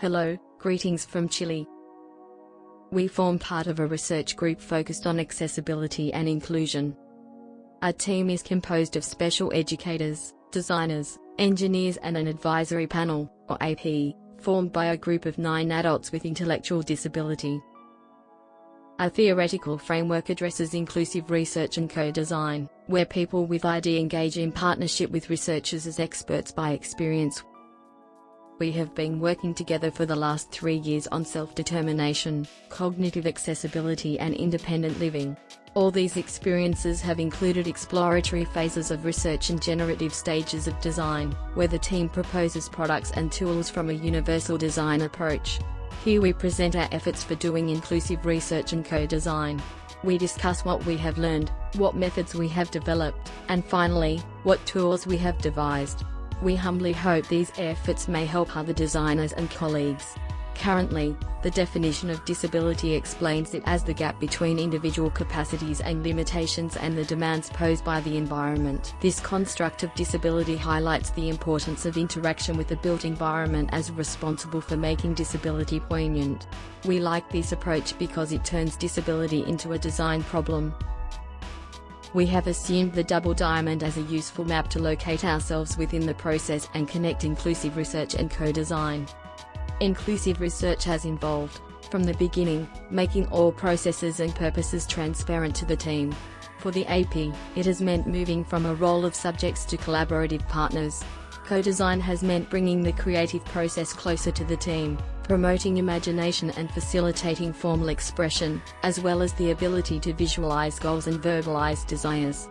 Hello, greetings from Chile. We form part of a research group focused on accessibility and inclusion. Our team is composed of special educators, designers, engineers and an advisory panel, or AP, formed by a group of nine adults with intellectual disability. Our theoretical framework addresses inclusive research and co-design, where people with ID engage in partnership with researchers as experts by experience. We have been working together for the last three years on self-determination, cognitive accessibility and independent living. All these experiences have included exploratory phases of research and generative stages of design, where the team proposes products and tools from a universal design approach. Here we present our efforts for doing inclusive research and co-design. We discuss what we have learned, what methods we have developed, and finally, what tools we have devised. We humbly hope these efforts may help other designers and colleagues. Currently, the definition of disability explains it as the gap between individual capacities and limitations and the demands posed by the environment. This construct of disability highlights the importance of interaction with the built environment as responsible for making disability poignant. We like this approach because it turns disability into a design problem. We have assumed the double diamond as a useful map to locate ourselves within the process and connect inclusive research and co-design. Inclusive research has involved, from the beginning, making all processes and purposes transparent to the team. For the AP, it has meant moving from a role of subjects to collaborative partners. Co-design has meant bringing the creative process closer to the team, promoting imagination and facilitating formal expression, as well as the ability to visualize goals and verbalize desires.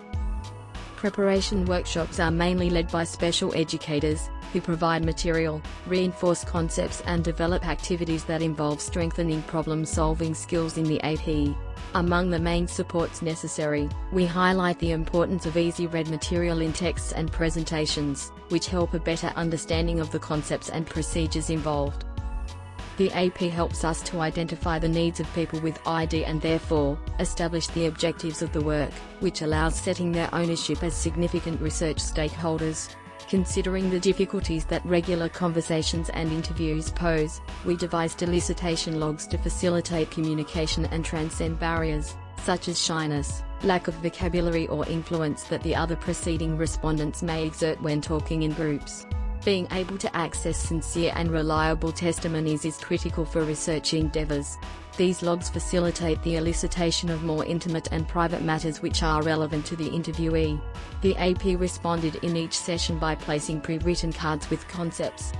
Preparation workshops are mainly led by special educators, who provide material, reinforce concepts and develop activities that involve strengthening problem-solving skills in the AP. Among the main supports necessary, we highlight the importance of easy-read material in texts and presentations, which help a better understanding of the concepts and procedures involved. The AP helps us to identify the needs of people with ID and therefore, establish the objectives of the work, which allows setting their ownership as significant research stakeholders. Considering the difficulties that regular conversations and interviews pose, we devised elicitation logs to facilitate communication and transcend barriers, such as shyness, lack of vocabulary or influence that the other preceding respondents may exert when talking in groups. Being able to access sincere and reliable testimonies is critical for research endeavors. These logs facilitate the elicitation of more intimate and private matters which are relevant to the interviewee. The AP responded in each session by placing pre-written cards with concepts.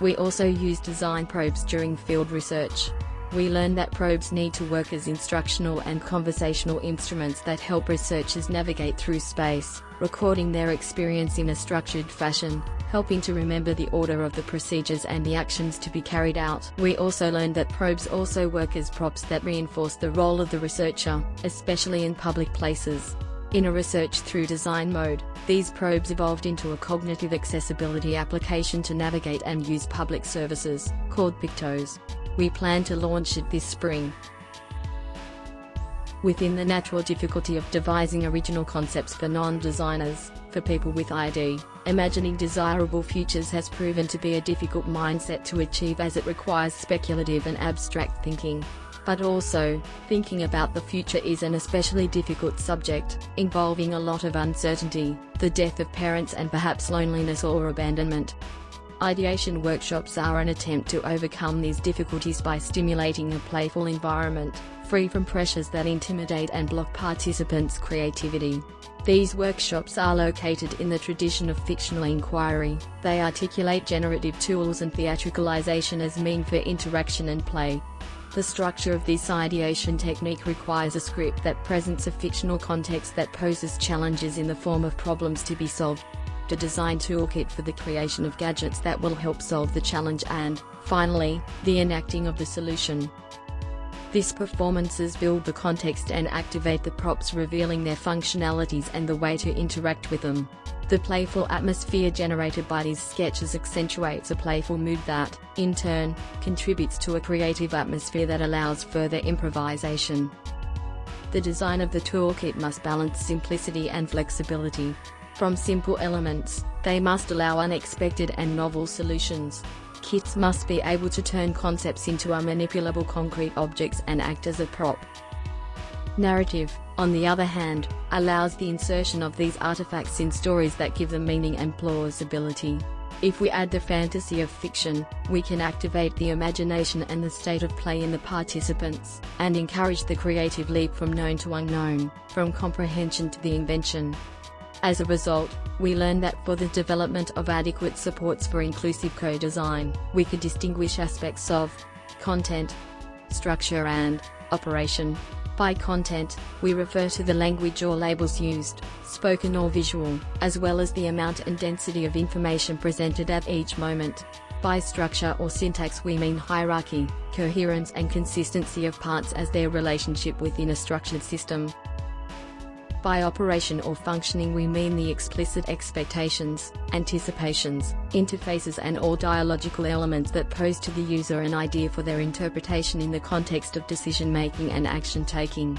We also use design probes during field research. We learned that probes need to work as instructional and conversational instruments that help researchers navigate through space, recording their experience in a structured fashion, helping to remember the order of the procedures and the actions to be carried out. We also learned that probes also work as props that reinforce the role of the researcher, especially in public places. In a research through design mode, these probes evolved into a cognitive accessibility application to navigate and use public services, called Pictos. We plan to launch it this spring. Within the natural difficulty of devising original concepts for non-designers, for people with ID, imagining desirable futures has proven to be a difficult mindset to achieve as it requires speculative and abstract thinking. But also, thinking about the future is an especially difficult subject, involving a lot of uncertainty, the death of parents and perhaps loneliness or abandonment. Ideation workshops are an attempt to overcome these difficulties by stimulating a playful environment, free from pressures that intimidate and block participants' creativity. These workshops are located in the tradition of fictional inquiry, they articulate generative tools and theatricalization as mean for interaction and play. The structure of this ideation technique requires a script that presents a fictional context that poses challenges in the form of problems to be solved a design toolkit for the creation of gadgets that will help solve the challenge and, finally, the enacting of the solution. These performances build the context and activate the props revealing their functionalities and the way to interact with them. The playful atmosphere generated by these sketches accentuates a playful mood that, in turn, contributes to a creative atmosphere that allows further improvisation. The design of the toolkit must balance simplicity and flexibility, from simple elements, they must allow unexpected and novel solutions. Kits must be able to turn concepts into a manipulable concrete objects and act as a prop. Narrative, on the other hand, allows the insertion of these artifacts in stories that give them meaning and plausibility. If we add the fantasy of fiction, we can activate the imagination and the state of play in the participants, and encourage the creative leap from known to unknown, from comprehension to the invention. As a result, we learn that for the development of adequate supports for inclusive co-design, we could distinguish aspects of content, structure and operation. By content, we refer to the language or labels used, spoken or visual, as well as the amount and density of information presented at each moment. By structure or syntax we mean hierarchy, coherence and consistency of parts as their relationship within a structured system. By operation or functioning we mean the explicit expectations, anticipations, interfaces and all dialogical elements that pose to the user an idea for their interpretation in the context of decision-making and action-taking.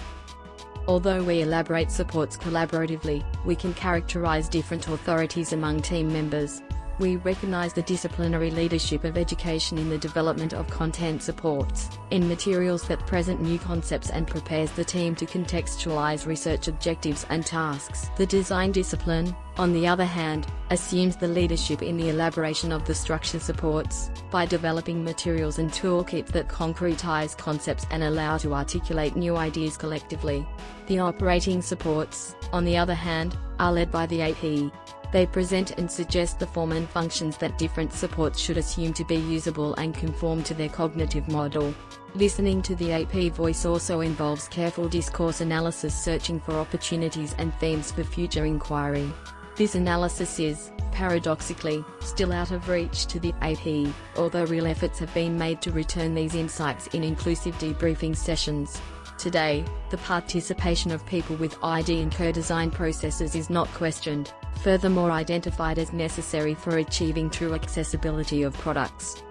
Although we elaborate supports collaboratively, we can characterize different authorities among team members, we recognize the disciplinary leadership of education in the development of content supports, in materials that present new concepts and prepares the team to contextualize research objectives and tasks. The design discipline, on the other hand, assumes the leadership in the elaboration of the structure supports, by developing materials and toolkits that concretize concepts and allow to articulate new ideas collectively. The operating supports, on the other hand, are led by the AP, they present and suggest the form and functions that different supports should assume to be usable and conform to their cognitive model. Listening to the AP voice also involves careful discourse analysis searching for opportunities and themes for future inquiry. This analysis is, paradoxically, still out of reach to the AP, although real efforts have been made to return these insights in inclusive debriefing sessions. Today, the participation of people with ID in co-design processes is not questioned, furthermore identified as necessary for achieving true accessibility of products.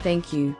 Thank you.